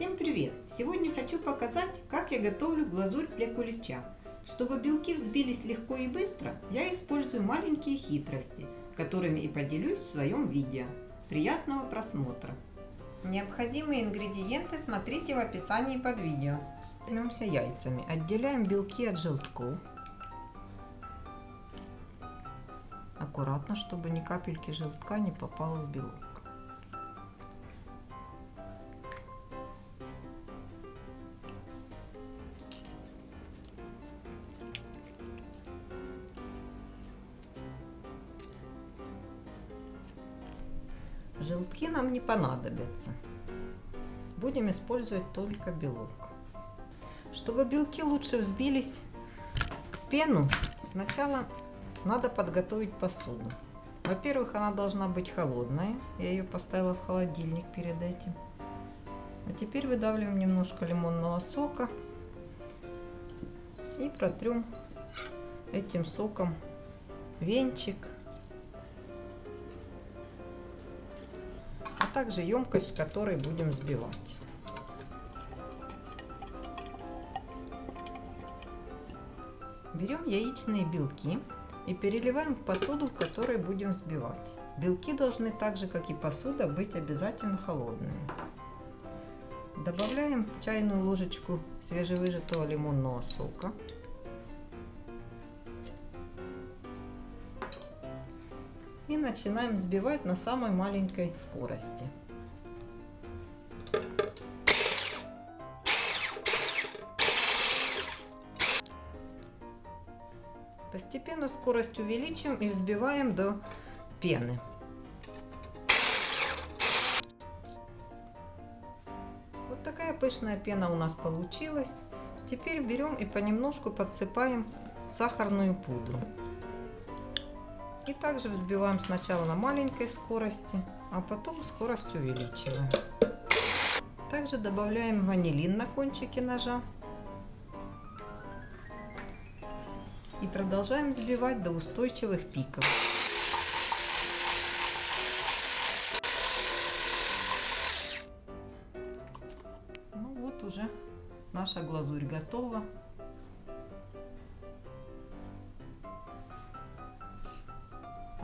Всем привет! Сегодня хочу показать, как я готовлю глазурь для кулича. Чтобы белки взбились легко и быстро, я использую маленькие хитрости, которыми и поделюсь в своем видео. Приятного просмотра! Необходимые ингредиенты смотрите в описании под видео. Займемся яйцами. Отделяем белки от желтков. Аккуратно, чтобы ни капельки желтка не попало в белок. Желтки нам не понадобятся. Будем использовать только белок. Чтобы белки лучше взбились в пену, сначала надо подготовить посуду. Во-первых, она должна быть холодная. Я ее поставила в холодильник перед этим. А теперь выдавливаем немножко лимонного сока и протрем этим соком венчик также емкость, в которой будем взбивать. Берем яичные белки и переливаем в посуду, в которой будем взбивать. Белки должны так же, как и посуда, быть обязательно холодными. Добавляем чайную ложечку свежевыжатого лимонного сока. И начинаем взбивать на самой маленькой скорости. Постепенно скорость увеличим и взбиваем до пены. Вот такая пышная пена у нас получилась. Теперь берем и понемножку подсыпаем сахарную пудру. И также взбиваем сначала на маленькой скорости, а потом скорость увеличиваем. Также добавляем ванилин на кончике ножа. И продолжаем взбивать до устойчивых пиков. Ну вот уже наша глазурь готова.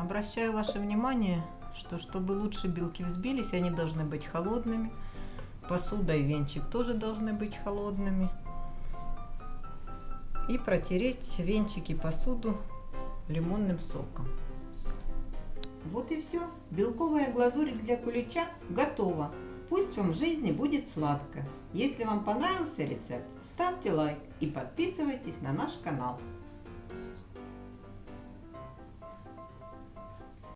Обращаю ваше внимание, что чтобы лучше белки взбились, они должны быть холодными. Посуда и венчик тоже должны быть холодными. И протереть венчик и посуду лимонным соком. Вот и все. Белковая глазурь для кулича готова. Пусть вам в жизни будет сладко. Если вам понравился рецепт, ставьте лайк и подписывайтесь на наш канал.